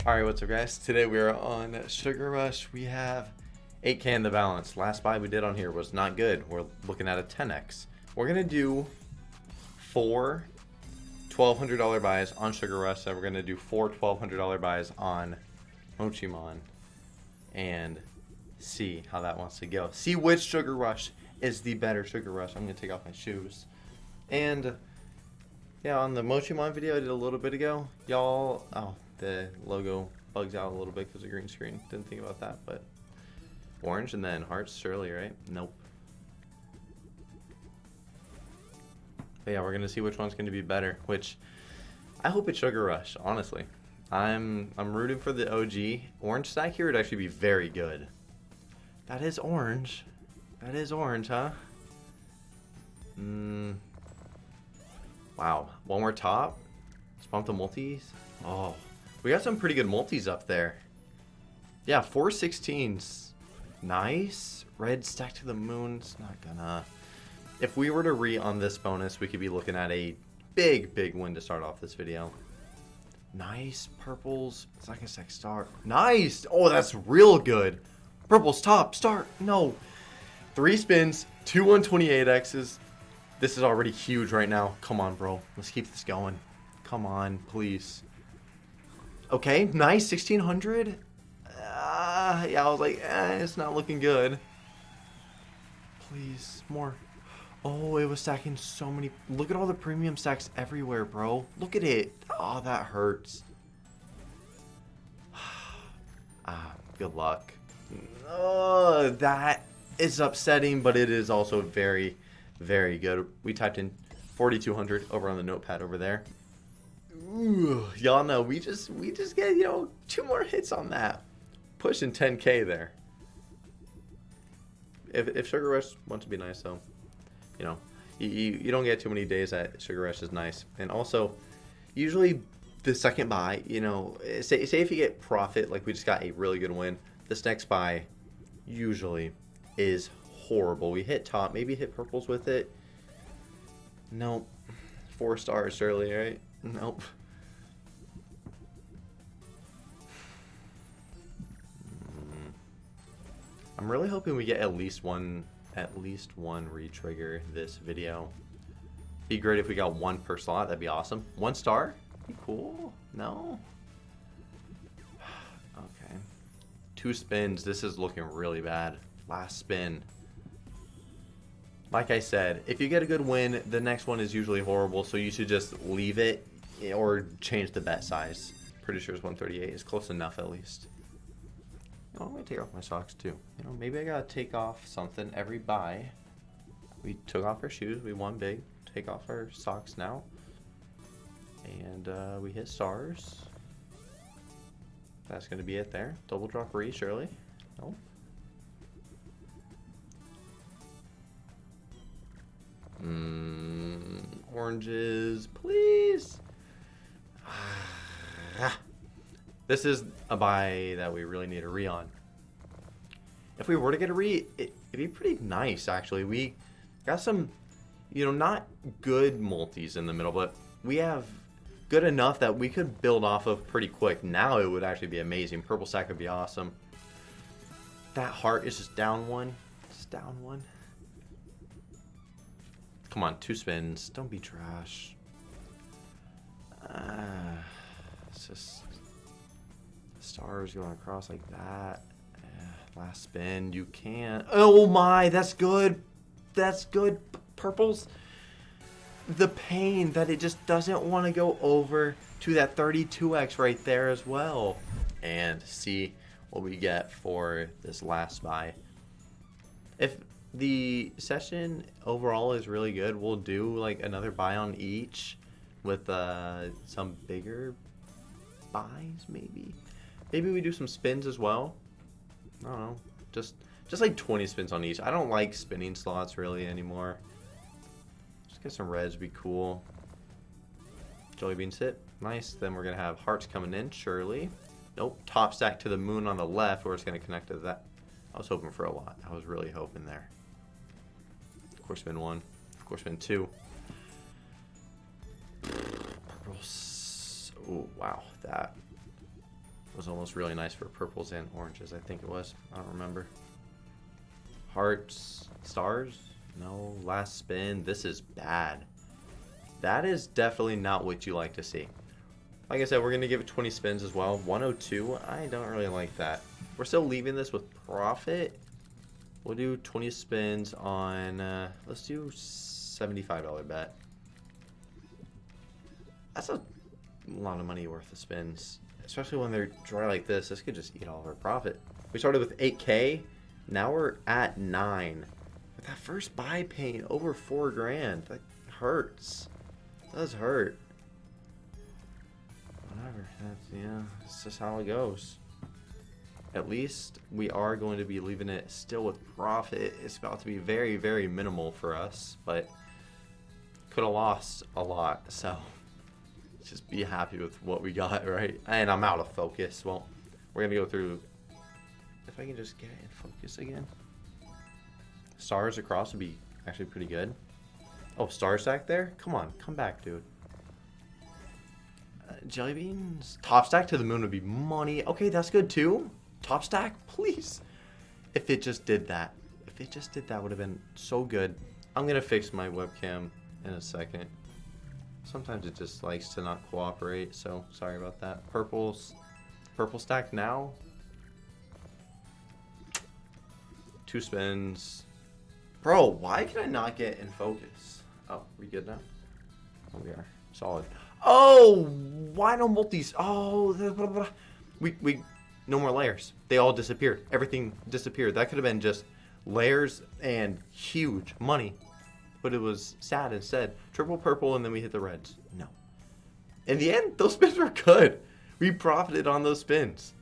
Alright, what's up guys? Today we are on Sugar Rush. We have 8k in the balance. Last buy we did on here was not good. We're looking at a 10x. We're to do four $1,200 buys on Sugar Rush. And we're to do four $1,200 buys on Mochimon. And see how that wants to go. See which Sugar Rush is the better Sugar Rush. I'm to take off my shoes. And yeah, on the Mochimon video I did a little bit ago, y'all, oh, the logo bugs out a little bit because of green screen. Didn't think about that, but orange and then hearts, surely, right? Nope. But yeah, we're gonna see which one's gonna be better. Which I hope it's Sugar Rush. Honestly, I'm I'm rooting for the OG. Orange stack here would actually be very good. That is orange. That is orange, huh? Hmm. Wow. One more top. Bump the multis. Oh, we got some pretty good multis up there. Yeah, 416s. Nice. Red stack to the moon. It's not gonna... If we were to re on this bonus, we could be looking at a big, big win to start off this video. Nice. Purples. Second stack star. Nice. Oh, that's real good. Purples top. Start. No. Three spins. Two 128Xs. This is already huge right now. Come on, bro. Let's keep this going. Come on, please. Okay, nice. 1600. Uh, yeah, I was like, eh, it's not looking good. Please, more. Oh, it was stacking so many. Look at all the premium stacks everywhere, bro. Look at it. Oh, that hurts. ah, good luck. Oh, that is upsetting, but it is also very very good. We typed in 4200 over on the notepad over there. Y'all know we just we just get you know two more hits on that, pushing 10k there. If if Sugar Rush wants to be nice though, you know, you, you, you don't get too many days that Sugar Rush is nice, and also usually the second buy, you know, say say if you get profit like we just got a really good win, this next buy usually is horrible. We hit top, maybe hit purples with it. Nope. Four stars early, right? Nope. Hmm. I'm really hoping we get at least one, at least one retrigger this video. Be great if we got one per slot. That'd be awesome. One star? Be cool. No. Okay. Two spins. This is looking really bad. Last spin like I said, if you get a good win, the next one is usually horrible, so you should just leave it or change the bet size. Pretty sure it's 138 It's close enough at least. Oh, I'm gonna take off my socks too. You know, maybe I gotta take off something every buy. We took off our shoes, we won big. Take off our socks now. And uh, we hit stars. That's gonna be it there. Double drop re, surely. Nope. Mm, oranges, please. This is a buy that we really need a re on. If we were to get a re, it, would be pretty nice, actually. We got some, you know, not good multis in the middle, but we have good enough that we could build off of pretty quick. Now it would actually be amazing. Purple sack would be awesome. That heart is just down one. Just down one. Come on, two spins. Don't be trash. Uh, it's just stars going across like that. Uh, last spin, you can't. Oh my, that's good. That's good. P purples. The pain that it just doesn't want to go over to that 32x right there as well. And see what we get for this last buy. If the session overall is really good. We'll do like another buy on each with uh, some bigger buys maybe. Maybe we do some spins as well. I don't know. Just just like 20 spins on each. I don't like spinning slots really anymore. Just get some reds be cool. Jelly beans hit. Nice. Then we're going to have hearts coming in, surely. Nope. Top stack to the moon on the left where it's going to connect to that. I was hoping for a lot. I was really hoping there. Of course, spin one. Of course, spin two. Oh, wow. That was almost really nice for purples and oranges. I think it was. I don't remember. Hearts, stars? No. Last spin. This is bad. That is definitely not what you like to see. Like I said, we're going to give it 20 spins as well. 102, I don't really like that. We're still leaving this with profit. We'll do 20 spins on, uh, let's do $75 bet. That's a lot of money worth of spins. Especially when they're dry like this. This could just eat all of our profit. We started with 8k. Now we're at 9. With that first buy pain, over 4 grand. That hurts. It does hurt. Whatever. That's, yeah, it's just how it goes. At least we are going to be leaving it still with profit. It's about to be very, very minimal for us. But could have lost a lot. So just be happy with what we got, right? And I'm out of focus. Well, we're gonna go through. If I can just get in focus again. Stars across would be actually pretty good. Oh, star stack there? Come on, come back, dude. Uh, jelly beans? Top stack to the moon would be money. Okay, that's good too. Top stack, please. If it just did that. If it just did that, would have been so good. I'm gonna fix my webcam in a second. Sometimes it just likes to not cooperate, so sorry about that. Purples. Purple stack now. Two spins. Bro, why can I not get in focus? Oh, we good now? Oh, we are. Solid. Oh, why no multis? Oh, blah, blah, blah. we, we, no more layers. They all disappeared. Everything disappeared. That could have been just layers and huge money but it was sad instead. Triple purple, and then we hit the reds. No. In the end, those spins were good. We profited on those spins.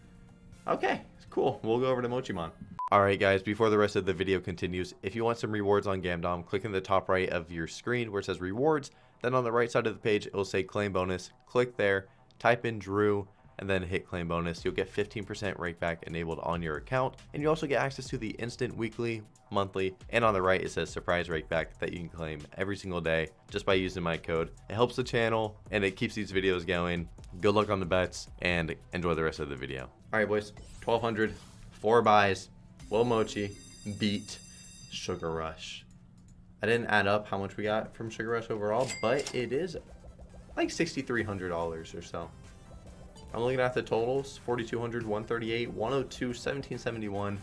Okay, cool. We'll go over to Mochimon. Alright guys, before the rest of the video continues, if you want some rewards on Gamdom, click in the top right of your screen where it says rewards. Then on the right side of the page, it will say claim bonus. Click there, type in Drew, and then hit claim bonus. You'll get 15% rakeback enabled on your account. And you also get access to the instant weekly, monthly, and on the right it says surprise rakeback that you can claim every single day just by using my code. It helps the channel and it keeps these videos going. Good luck on the bets and enjoy the rest of the video. All right, boys, 1200, four buys, Will Mochi beat Sugar Rush. I didn't add up how much we got from Sugar Rush overall, but it is like $6,300 or so. I'm looking at the totals 4,200, 138, 102, 1771.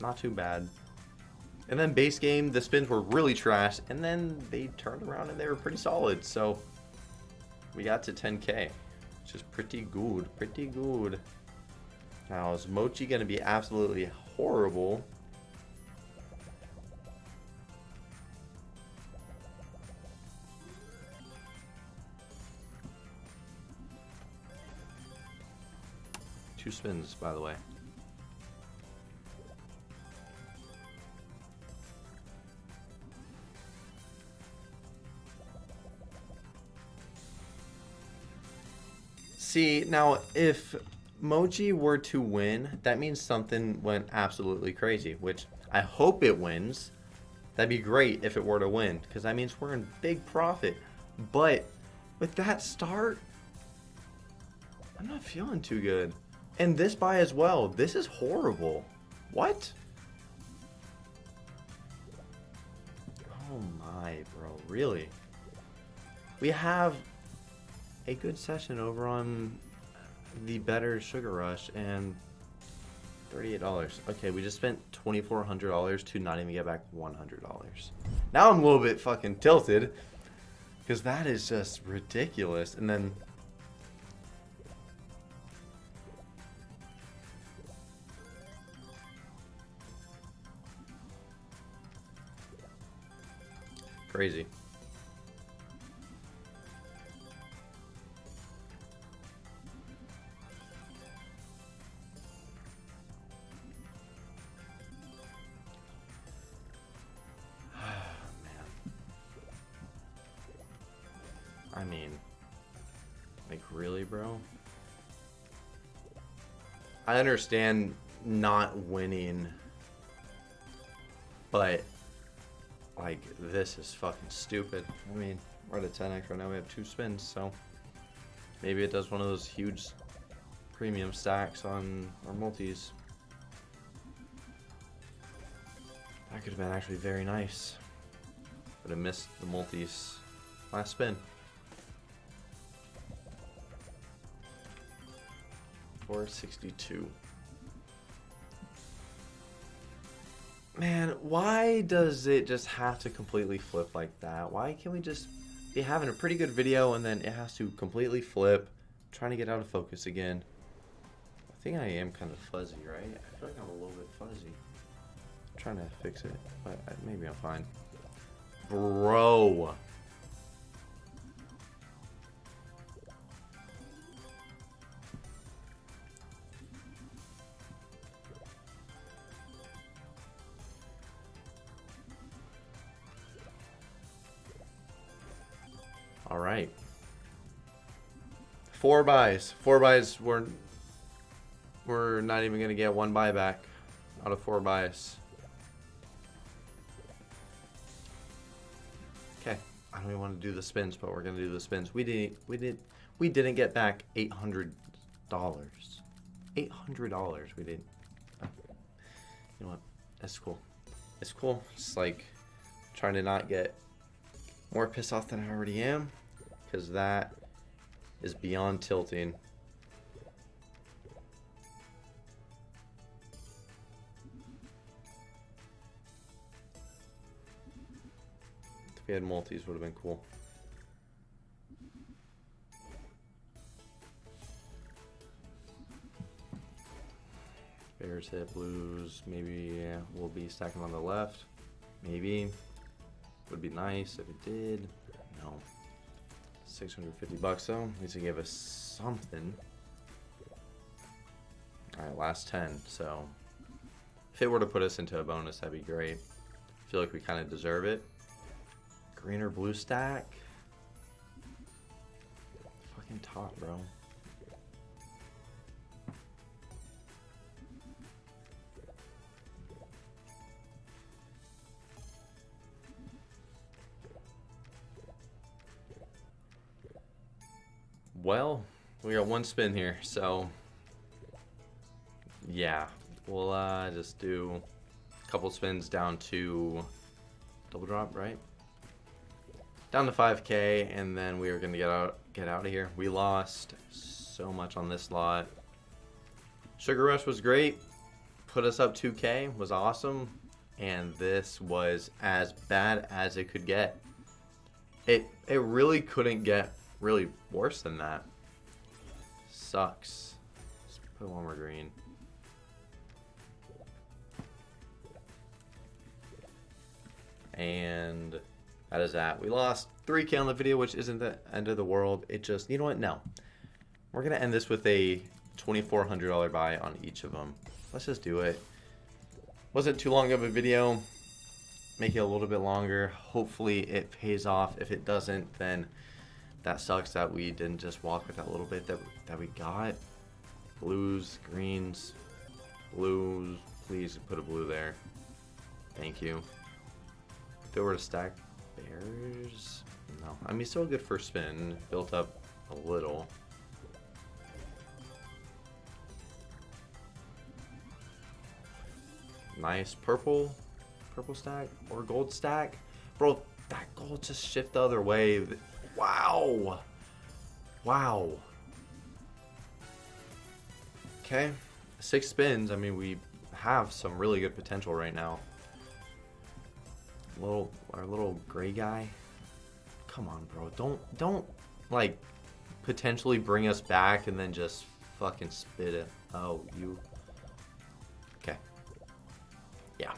Not too bad. And then base game, the spins were really trash, and then they turned around and they were pretty solid. So we got to 10k, which is pretty good, pretty good. Now, is Mochi going to be absolutely horrible? Two spins, by the way. See, now if Mochi were to win, that means something went absolutely crazy, which I hope it wins. That'd be great if it were to win, because that means we're in big profit. But with that start, I'm not feeling too good. And this buy as well. This is horrible. What? Oh my, bro. Really? We have a good session over on the better Sugar Rush and $38. Okay, we just spent $2,400 to not even get back $100. Now I'm a little bit fucking tilted because that is just ridiculous. And then Crazy. I mean, like really, bro? I understand not winning, but like, this is fucking stupid. I mean, we're at a 10x right now. We have two spins, so maybe it does one of those huge premium stacks on our multis. That could have been actually very nice. But I missed the multis last spin. Four sixty-two. Man, why does it just have to completely flip like that? Why can't we just be having a pretty good video and then it has to completely flip? trying to get out of focus again. I think I am kind of fuzzy, right? I feel like I'm a little bit fuzzy. I'm trying to fix it, but maybe I'm fine. Bro. All right. Four buys. Four buys. We're we're not even gonna get one buyback out of four buys. Okay. I don't even want to do the spins, but we're gonna do the spins. We didn't. We did. We didn't get back eight hundred dollars. Eight hundred dollars. We didn't. You know what? That's cool. It's cool. It's like trying to not get more pissed off than I already am, because that is beyond tilting. If we had multis, would have been cool. Bears hit blues. Maybe yeah, we'll be stacking on the left. Maybe. Would be nice if it did. No. 650 bucks though. At least it gave us something. Alright, last 10. So, if it were to put us into a bonus, that'd be great. I feel like we kind of deserve it. Green or blue stack? Fucking top, bro. Well, we got one spin here, so yeah, we'll uh, just do a couple spins down to double drop, right? Down to 5k, and then we are gonna get out get out of here. We lost so much on this lot. Sugar Rush was great, put us up 2k, was awesome, and this was as bad as it could get. It it really couldn't get really worse than that. Sucks. Let's put one more green. And that is that. We lost 3k on the video, which isn't the end of the world. It just, you know what? No. We're going to end this with a $2,400 buy on each of them. Let's just do it. Wasn't too long of a video. Make it a little bit longer. Hopefully it pays off. If it doesn't, then that sucks that we didn't just walk with that little bit that, that we got. Blues, greens, blues. Please put a blue there. Thank you. If it were to stack bears, no. I mean, still good first spin. Built up a little. Nice purple, purple stack or gold stack. Bro, that gold just shift the other way. Wow. Wow. Okay. Six spins. I mean, we have some really good potential right now. Little, our little gray guy. Come on, bro. Don't, don't, like, potentially bring us back and then just fucking spit it. Oh, you. Okay. Yeah.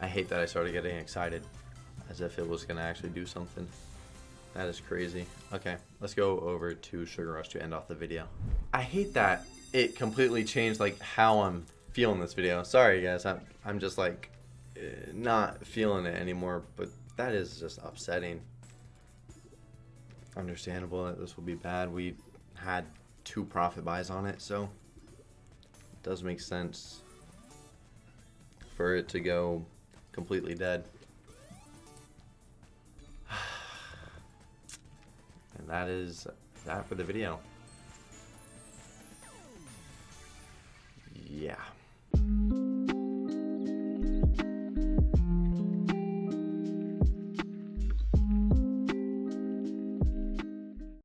I hate that I started getting excited as if it was going to actually do something. That is crazy. Okay, let's go over to Sugar Rush to end off the video. I hate that it completely changed like how I'm feeling this video. Sorry guys, I'm, I'm just like eh, not feeling it anymore, but that is just upsetting. Understandable that this will be bad. We had two profit buys on it, so it does make sense for it to go completely dead. That is that for the video. Yeah.